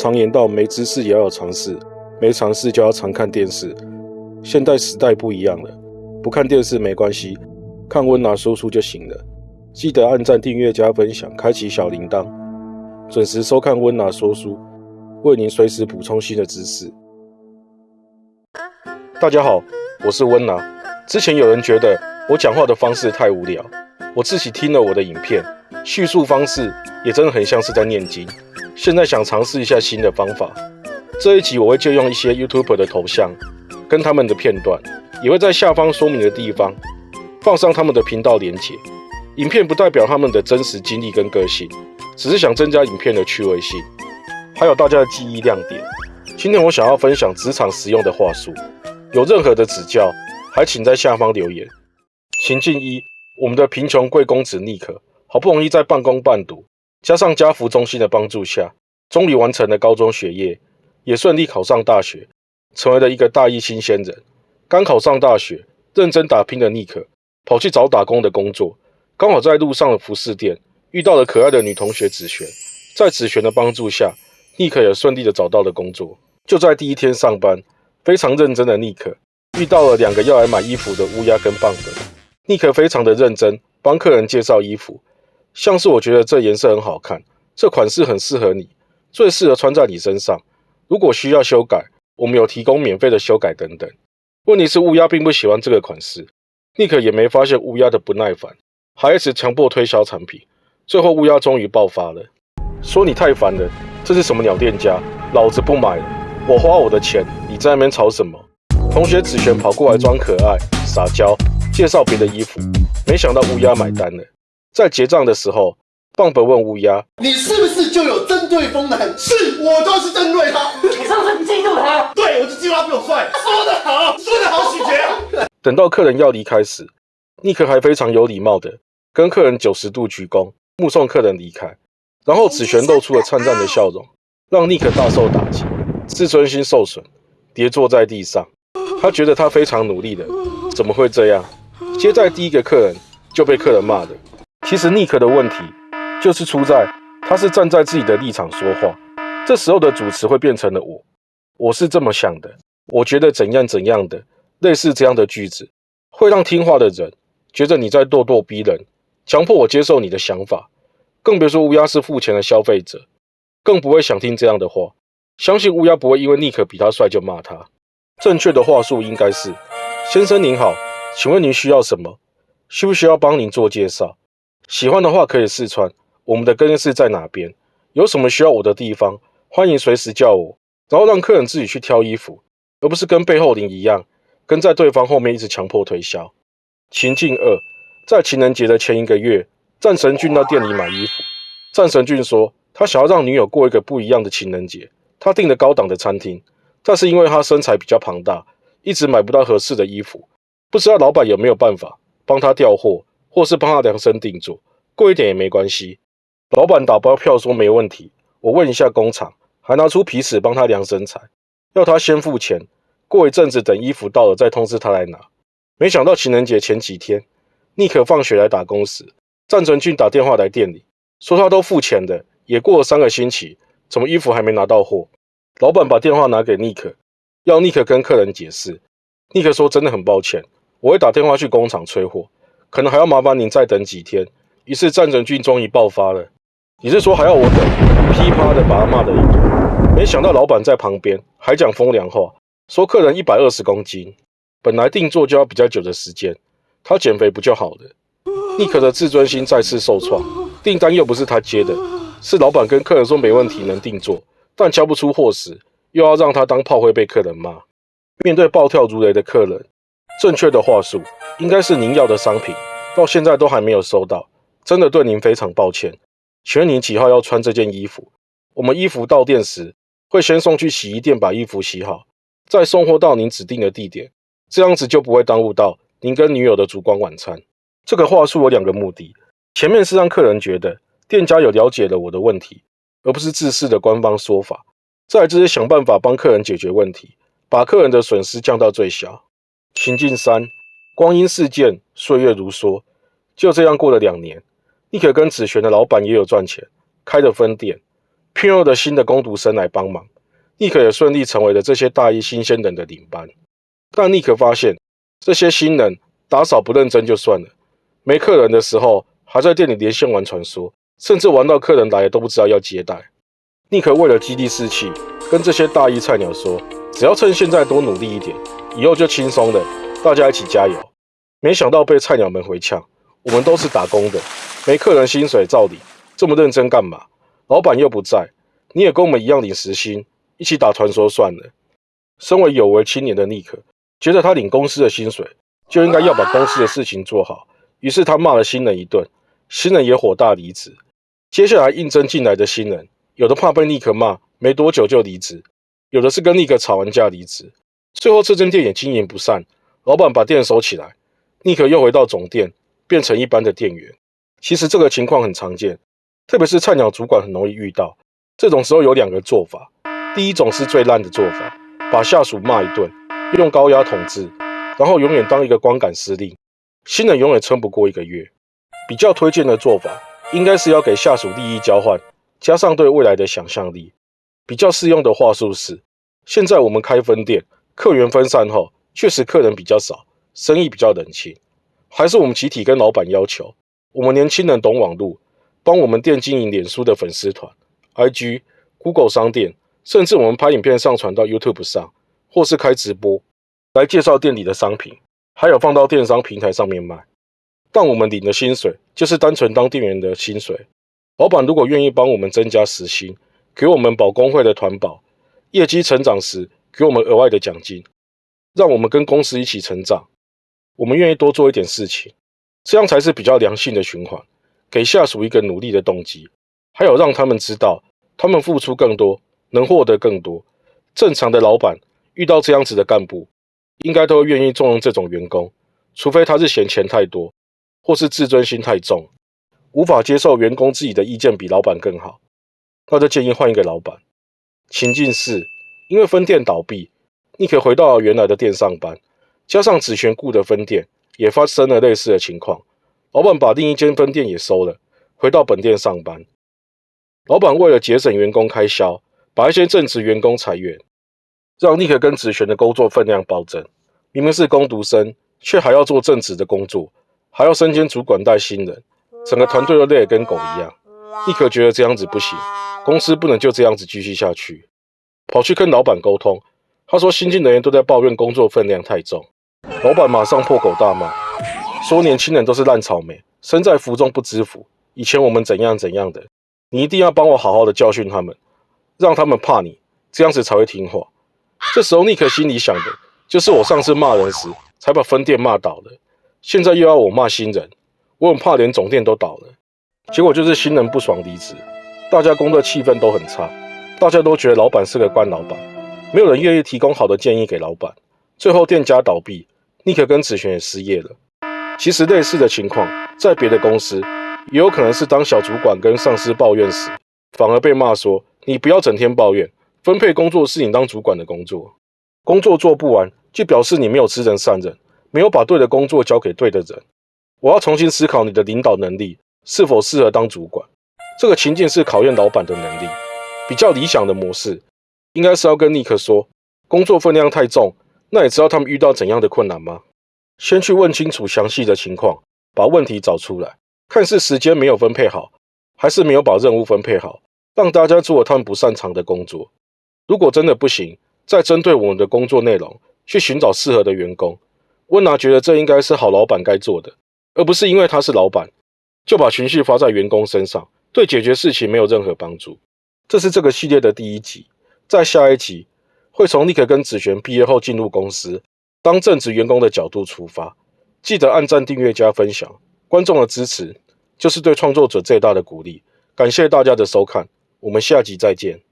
常言道，没知识也要有尝试，没尝试就要常看电视。现代时代不一样了，不看电视没关系，看温拿说书就行了。记得按赞、订阅、加分享，开启小铃铛，准时收看温拿说书，为您随时补充新的知识。大家好，我是温拿。之前有人觉得我讲话的方式太无聊，我自己听了我的影片，叙述方式也真的很像是在念经。现在想尝试一下新的方法。这一集我会借用一些 YouTuber 的头像，跟他们的片段，也会在下方说明的地方放上他们的频道连结。影片不代表他们的真实经历跟个性，只是想增加影片的趣味性，还有大家的记忆亮点。今天我想要分享职场实用的话术，有任何的指教，还请在下方留言。情境一：我们的贫穷贵公子尼克，好不容易在半工半读。加上家福中心的帮助下，终于完成了高中学业，也顺利考上大学，成为了一个大一新鲜人。刚考上大学，认真打拼的尼克跑去找打工的工作，刚好在路上的服饰店遇到了可爱的女同学子璇。在子璇的帮助下，尼克也顺利的找到了工作。就在第一天上班，非常认真的尼克遇到了两个要来买衣服的乌鸦跟棒子。尼克非常的认真，帮客人介绍衣服。像是我觉得这颜色很好看，这款式很适合你，最适合穿在你身上。如果需要修改，我们有提供免费的修改等等。问题是乌鸦并不喜欢这个款式，尼克也没发现乌鸦的不耐烦，还一直强迫推销产品。最后乌鸦终于爆发了，说你太烦了，这是什么鸟店家，老子不买了，我花我的钱，你在那边吵什么？同学子璇跑过来装可爱撒娇，介绍别的衣服，没想到乌鸦买单了。在结账的时候，棒本问乌鸦：“你是不是就有针对风男？是我就是针对他。你是不是嫉妒他？对，我就嫉妒他比我帅。说得好，说得好，许杰。等到客人要离开时，尼克还非常有礼貌的跟客人九十度鞠躬，目送客人离开。然后子璇露出了灿烂的笑容，让尼克大受打击，自尊心受损，跌坐在地上。他觉得他非常努力的，怎么会这样？接待第一个客人就被客人骂的。其实尼克的问题就是出在他是站在自己的立场说话，这时候的主持会变成了我，我是这么想的，我觉得怎样怎样的，类似这样的句子会让听话的人觉得你在咄咄逼人，强迫我接受你的想法，更别说乌鸦是付钱的消费者，更不会想听这样的话。相信乌鸦不会因为尼克比他帅就骂他。正确的话术应该是：先生您好，请问您需要什么？需不需要帮您做介绍？喜欢的话可以试穿。我们的更衣室在哪边？有什么需要我的地方？欢迎随时叫我。然后让客人自己去挑衣服，而不是跟背后灵一样，跟在对方后面一直强迫推销。情境二，在情人节的前一个月，战神俊到店里买衣服。战神俊说，他想要让女友过一个不一样的情人节。他订了高档的餐厅，但是因为他身材比较庞大，一直买不到合适的衣服。不知道老板有没有办法帮他调货？或是帮他量身定做，贵一点也没关系。老板打包票说没问题。我问一下工厂，还拿出皮尺帮他量身材，要他先付钱，过一阵子等衣服到了再通知他来拿。没想到情人节前几天，尼克放学来打工时，战成俊打电话来店里，说他都付钱的，也过了三个星期，怎么衣服还没拿到货？老板把电话拿给尼克，要尼克跟客人解释。尼克说真的很抱歉，我会打电话去工厂催货。可能还要麻烦您再等几天。于是战争军终于爆发了。你是说还要我等？噼啪的把他骂了一顿。没想到老板在旁边还讲风凉话，说客人一百二十公斤，本来定做就要比较久的时间，他减肥不就好了？尼克的自尊心再次受创，订单又不是他接的，是老板跟客人说没问题能定做，但交不出货时又要让他当炮灰被客人骂。面对暴跳如雷的客人，正确的话术。应该是您要的商品，到现在都还没有收到，真的对您非常抱歉。请问您几号要穿这件衣服？我们衣服到店时会先送去洗衣店把衣服洗好，再送货到您指定的地点，这样子就不会耽误到您跟女友的烛光晚餐。这个话术有两个目的：前面是让客人觉得店家有了解了我的问题，而不是自私的官方说法；再就是想办法帮客人解决问题，把客人的损失降到最小。情境三。光阴似箭，岁月如梭，就这样过了两年。尼克跟子璇的老板也有赚钱，开了分店，聘用的新的工读生来帮忙，尼克也顺利成为了这些大一新鲜人的领班。但尼克发现，这些新人打扫不认真就算了，没客人的时候还在店里连线玩传说，甚至玩到客人来了都不知道要接待。尼克为了激励士气，跟这些大一菜鸟说：“只要趁现在多努力一点，以后就轻松了，大家一起加油。”没想到被菜鸟们回呛：“我们都是打工的，没客人薪水照理，这么认真干嘛？老板又不在，你也跟我们一样领时薪，一起打传说算了。”身为有为青年的尼克。觉得他领公司的薪水，就应该要把公司的事情做好。于是他骂了新人一顿，新人也火大离职。接下来应征进来的新人，有的怕被尼克骂，没多久就离职；有的是跟尼克吵完架离职。最后这间店也经营不善，老板把店收起来，尼克又回到总店，变成一般的店员。其实这个情况很常见，特别是菜鸟主管很容易遇到。这种时候有两个做法，第一种是最烂的做法，把下属骂一顿。用高压统治，然后永远当一个光杆司令，新人永远撑不过一个月。比较推荐的做法，应该是要给下属利益交换，加上对未来的想象力。比较适用的话术是：现在我们开分店，客源分散后，确实客人比较少，生意比较冷清。还是我们集体跟老板要求，我们年轻人懂网络，帮我们店经营脸书的粉丝团、IG、Google 商店，甚至我们拍影片上传到 YouTube 上。或是开直播来介绍店里的商品，还有放到电商平台上面卖。但我们领的薪水就是单纯当店员的薪水。老板如果愿意帮我们增加时薪，给我们保工会的团保，业绩成长时给我们额外的奖金，让我们跟公司一起成长。我们愿意多做一点事情，这样才是比较良性的循环，给下属一个努力的动机，还有让他们知道他们付出更多，能获得更多。正常的老板。遇到这样子的干部，应该都愿意重用这种员工，除非他是嫌钱太多，或是自尊心太重，无法接受员工自己的意见比老板更好，那就建议换一个老板。情境是，因为分店倒闭，你可回到原来的店上班，加上子璇雇的分店也发生了类似的情况，老板把另一间分店也收了，回到本店上班。老板为了节省员工开销，把一些正职员工裁员。让尼克跟子璇的工作分量暴增，明明是工读生，却还要做正职的工作，还要身兼主管带新人，整个团队都累得跟狗一样。尼克觉得这样子不行，公司不能就这样子继续下去，跑去跟老板沟通。他说新进人员都在抱怨工作分量太重，老板马上破口大骂，说年轻人都是烂草莓，身在福中不知福。以前我们怎样怎样的，你一定要帮我好好的教训他们，让他们怕你，这样子才会听话。这时候，尼克心里想的就是我上次骂人时才把分店骂倒了，现在又要我骂新人，我很怕连总店都倒了。结果就是新人不爽离职，大家工作气氛都很差，大家都觉得老板是个官老板，没有人愿意提供好的建议给老板。最后店家倒闭，尼克跟子璇也失业了。其实类似的情况在别的公司也有可能是当小主管跟上司抱怨时，反而被骂说你不要整天抱怨。分配工作是你当主管的工作，工作做不完，就表示你没有知人善任，没有把对的工作交给对的人。我要重新思考你的领导能力是否适合当主管。这个情境是考验老板的能力。比较理想的模式，应该是要跟尼克说，工作分量太重，那你知道他们遇到怎样的困难吗？先去问清楚详细的情况，把问题找出来，看是时间没有分配好，还是没有把任务分配好，让大家做他们不擅长的工作。如果真的不行，再针对我们的工作内容去寻找适合的员工。温拿觉得这应该是好老板该做的，而不是因为他是老板就把情绪发在员工身上，对解决事情没有任何帮助。这是这个系列的第一集，在下一集会从尼克跟子璇毕业后进入公司当正职员工的角度出发。记得按赞、订阅、加分享，观众的支持就是对创作者最大的鼓励。感谢大家的收看，我们下集再见。